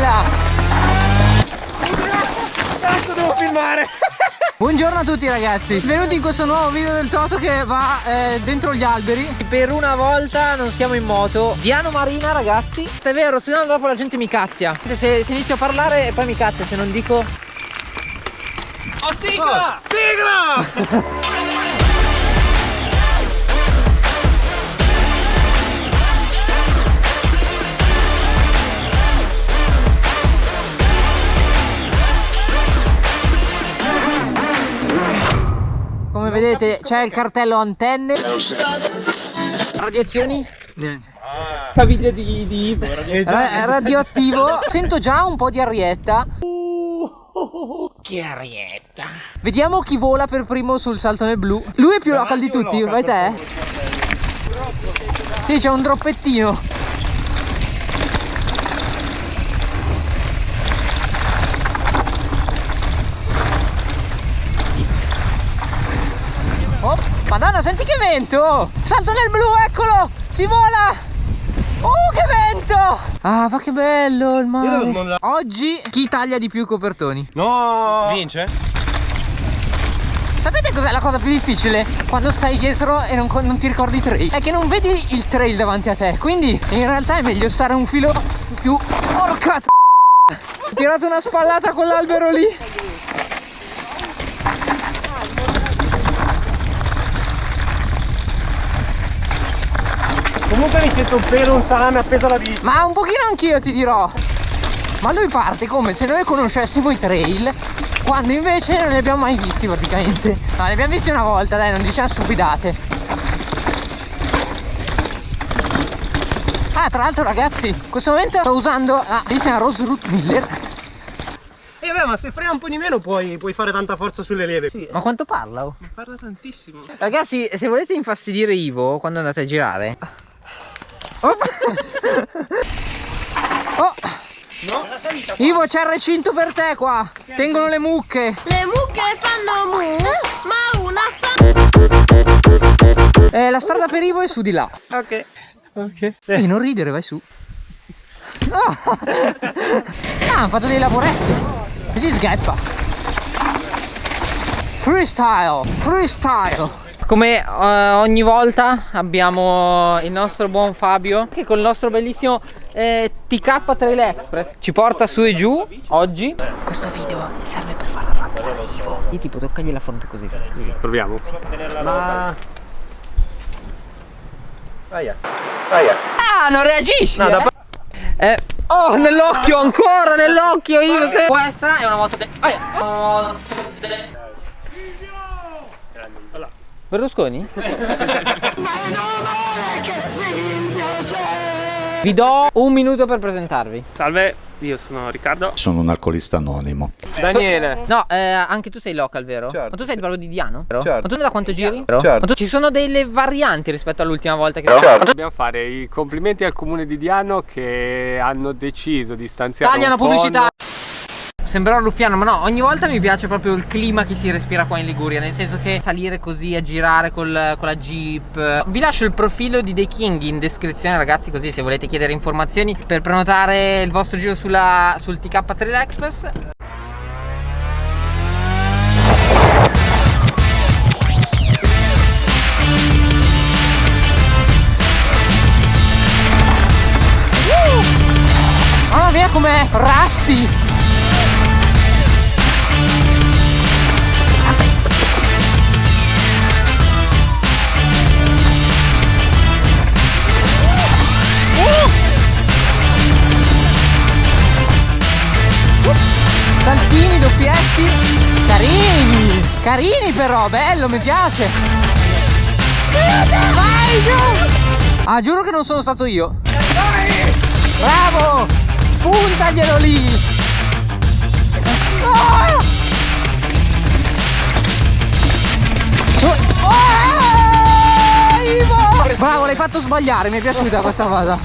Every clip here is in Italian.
bella! Cazzo devo filmare! Buongiorno a tutti ragazzi Benvenuti in questo nuovo video del Toto che va eh, dentro gli alberi Per una volta non siamo in moto Diano Marina ragazzi È vero, se no dopo la gente mi cazzia Se, se inizio a parlare e poi mi cazzia Se non dico Oh sigla! Oh, sigla! Come vedete c'è il cartello antenne. Radiazioni? Niente Caviglia di, di È radioattivo. Sento già un po' di arietta. Che arietta. Vediamo chi vola per primo sul salto nel blu. Lui è più local di tutti, vai te? Sì c'è un droppettino Oh, madonna, senti che vento! Salto nel blu, eccolo! Si vola! Oh, che vento! Ah, ma che bello il mare! Oggi chi taglia di più i copertoni? No! Vince? Sapete cos'è la cosa più difficile? Quando stai dietro e non, non, ti ricordi i trail È che non vedi il trail davanti a te Quindi in realtà è meglio stare un filo più... Porca Ho tirato una spallata con l'albero lì Comunque mi sento un pelo, un salame appeso alla bici. Ma un pochino anch'io ti dirò. Ma lui parte come se noi conoscessimo i trail quando invece non li abbiamo mai visti praticamente. No, li abbiamo visti una volta, dai, non diciamo stupidate. Ah, tra l'altro ragazzi, in questo momento sto usando la bellissima Rose Root Miller. E eh beh, ma se frena un po' di meno puoi, puoi fare tanta forza sulle leve. Sì. Ma quanto parla? Oh? Parla tantissimo. Ragazzi, se volete infastidire Ivo quando andate a girare, Oh. oh. No. Ivo c'è il recinto per te qua. Tengono le mucche. Le mucche fanno mu, ma una fa. Eh, la strada per Ivo è su di là. Ok. Ok. Ehi, non ridere, vai su. Oh. Ah, hanno fatto dei lavoretti. Così sgheppa. Freestyle, freestyle. Come uh, ogni volta abbiamo il nostro buon Fabio che con il nostro bellissimo eh, TK Trail Express ci porta su e giù oggi. Questo video serve per far arrabbiare Ivo. Io tipo toccagli la fronte così. così. Proviamo. Sì. Ma... Aia. Aia. Ah, non reagisci! No, eh? Eh, oh, nell'occhio ancora, nell'occhio Ivo. Questa è una moto de... Aia. Berlusconi? Vi do un minuto per presentarvi. Salve, io sono Riccardo. Sono un alcolista anonimo. Daniele. No, eh, anche tu sei local, vero? Certo. Ma tu sei proprio di Diano? Certo. Ma tu da quanto giri? Certo. Ma tu ci sono delle varianti rispetto all'ultima volta che certo. Dobbiamo fare i complimenti al comune di Diano che hanno deciso di stanziare Tagliano un pubblicità. Sembrerò ruffiano ma no ogni volta mi piace proprio il clima che si respira qua in Liguria Nel senso che salire così a girare col, con la jeep. Vi lascio il profilo di The King in descrizione ragazzi Così se volete chiedere informazioni per prenotare il vostro giro sulla, sul TK Trail Express. Mamma mia com'è Rusty Carini però, bello, mi piace Vai giù Ah, giuro che non sono stato io Bravo Puntaglielo lì oh! Oh, Bravo, l'hai fatto sbagliare, mi è piaciuta questa cosa.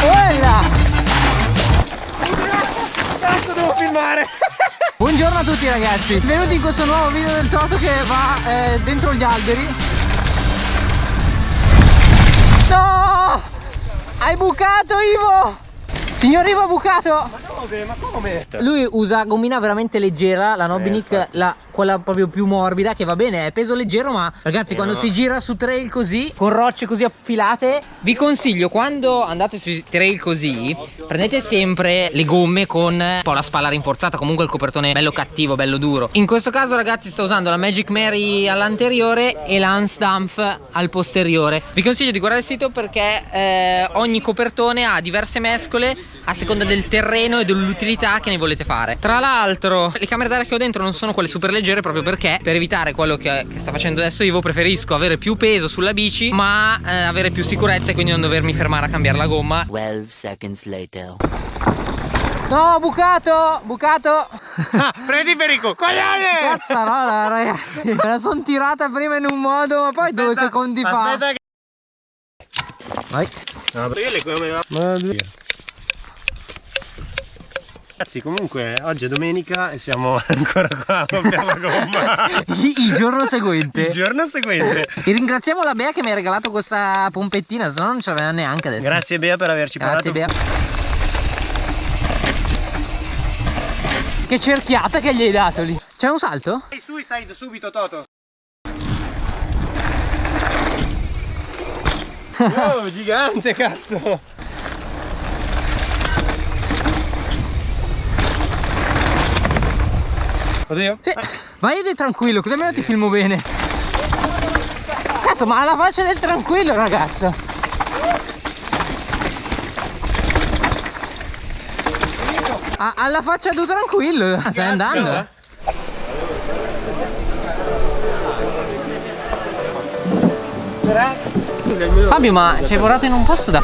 Quella! Cazzo devo filmare! Buongiorno a tutti ragazzi, benvenuti in questo nuovo video del Toto che va eh, dentro gli alberi No! Hai bucato Ivo! Signor Ivo Bucato! Come? Ma come? Lui usa gommina veramente leggera, la Nobinic, la, quella proprio più morbida, che va bene, è peso leggero, ma ragazzi, quando si gira su trail così, con rocce così affilate, vi consiglio quando andate sui trail così, prendete sempre le gomme con un po' la spalla rinforzata, comunque il copertone bello cattivo, bello duro. In questo caso, ragazzi, sto usando la Magic Mary all'anteriore e la Dampf al posteriore. Vi consiglio di guardare il sito perché eh, ogni copertone ha diverse mescole a seconda del terreno e dell'utilità che ne volete fare. Tra l'altro, le camere d'aria che ho dentro non sono quelle super leggere proprio perché per evitare quello che, che sta facendo adesso Ivo preferisco avere più peso sulla bici ma eh, avere più sicurezza e quindi non dovermi fermare a cambiare la gomma. 12 seconds later. No, bucato! Bucato! Prendi per il coglione! Cazzarola, ragazzi! Me la sono tirata prima in un modo, ma poi due secondi fa. Aspetta che... Vai. No, perché le come va? Ragazzi comunque oggi è domenica e siamo ancora qua Il, giorno seguente. Il giorno seguente E ringraziamo la Bea che mi ha regalato questa pompettina, se no non ce l'aveva neanche adesso. Grazie Bea per averci Grazie parlato Bea. Che cerchiata che gli hai dato lì. C'è un salto? Suicide subito Toto Oh gigante cazzo Oddio Sì. Vai ed è tranquillo, così almeno ti filmo bene. Cazzo, ma alla faccia del tranquillo, ragazzo. A- alla faccia tu tranquillo, stai andando. eh? Fabio, ma ci hai portato in un posto da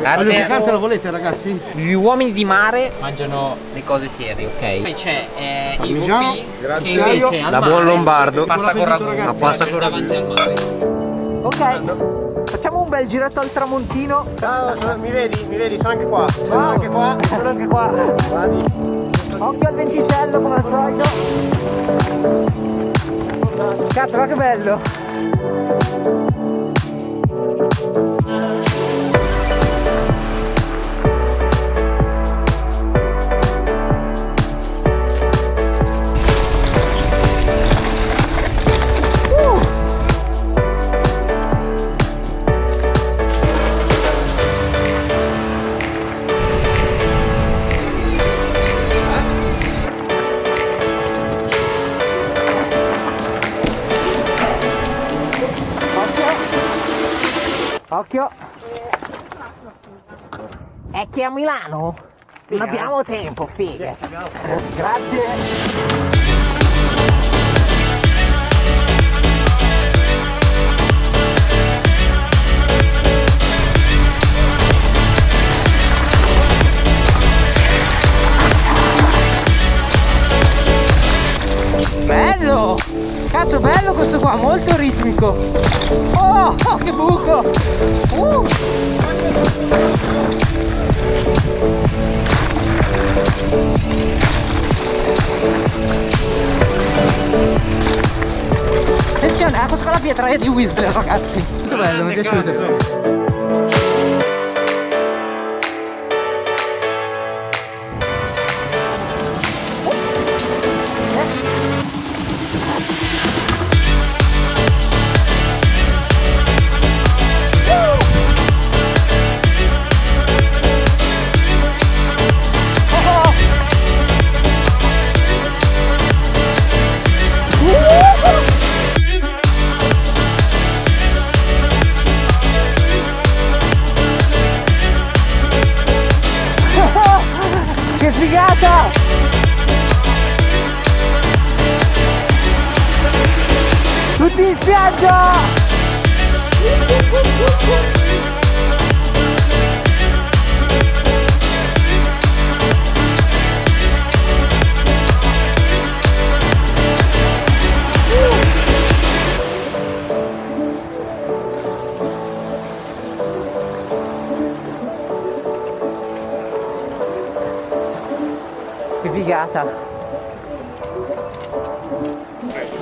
freschissimi comunque. Grazie. lo volete ragazzi? Gli uomini di mare mangiano le cose serie, ok? Poi c'è eh, il. VP che invece al mare buon lombardo. Pasta con ragù. La pasta con mare. Ok. Facciamo un bel giretto al tramontino. Ciao, sono- mi vedi? Mi vedi? Sono anche qua Sono anche qua Sono anche qua Vadi Occhio al ventisello come al solito. Cazzo, ma che bello. È che a Milano non abbiamo tempo, figa. Grazie. Questo qua, molto ritmico! Oh, oh, che buco! Uh. Attenzione, ah, questa qua è la pietraia di Whistler ragazzi! Molto bello, mi è piaciuto! Che figata! Tutti in spiaggia! Che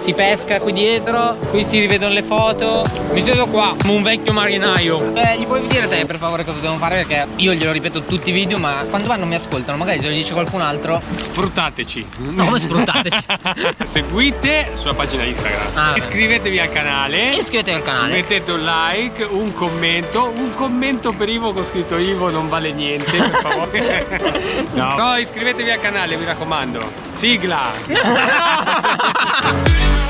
si pesca qui dietro, qui si rivedono le foto. Mi siedo qua come un vecchio marinaio. Eh, gli puoi dire te per favore cosa devono fare? Perché io glielo ripeto tutti i video, ma quando vanno mi ascoltano, magari se lo dice qualcun altro. Sfruttateci. No, come sfruttateci. Seguite sulla pagina Instagram. Ah. Iscrivetevi al canale. Iscrivetevi al canale. Mettete un like, un commento, un commento per Ivo con scritto Ivo non vale niente, per favore. no. no, iscrivetevi al canale, mi raccomando. Sigla! No!